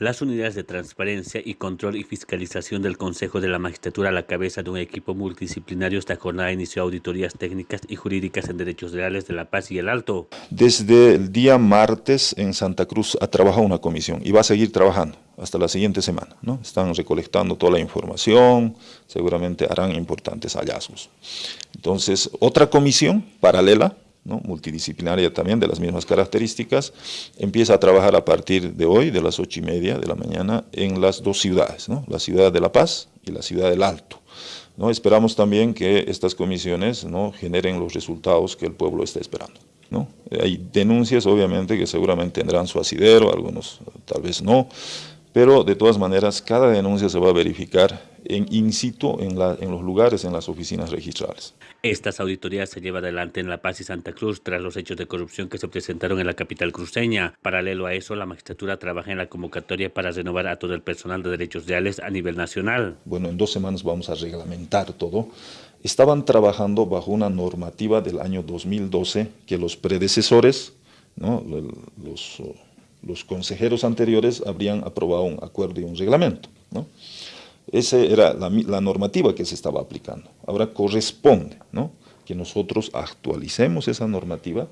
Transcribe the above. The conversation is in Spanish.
Las unidades de transparencia y control y fiscalización del Consejo de la Magistratura a la cabeza de un equipo multidisciplinario esta jornada inició auditorías técnicas y jurídicas en derechos reales de La Paz y el Alto. Desde el día martes en Santa Cruz ha trabajado una comisión y va a seguir trabajando hasta la siguiente semana. ¿no? Están recolectando toda la información, seguramente harán importantes hallazgos. Entonces, otra comisión paralela multidisciplinaria también de las mismas características, empieza a trabajar a partir de hoy, de las ocho y media de la mañana, en las dos ciudades, la ciudad de La Paz y la ciudad del Alto. ¿no? Esperamos también que estas comisiones ¿no? generen los resultados que el pueblo está esperando. Hay denuncias, obviamente, que seguramente tendrán su asidero, algunos tal vez no, pero de todas maneras cada denuncia se va a verificar en in situ en, en, los lugares, en las oficinas registrales. Estas auditorías se llevan adelante en La Paz y Santa Cruz tras los hechos de corrupción que se presentaron en la capital cruceña. Paralelo a eso, la magistratura trabaja en la convocatoria para renovar a todo el personal de derechos reales a nivel nacional. Bueno, en dos semanas vamos a reglamentar todo. Estaban trabajando bajo una normativa del año 2012 que los predecesores, ¿no? los los consejeros anteriores habrían aprobado un acuerdo y un reglamento. ¿no? Esa era la, normativa que se estaba aplicando. Ahora corresponde ¿no? que nosotros actualicemos esa normativa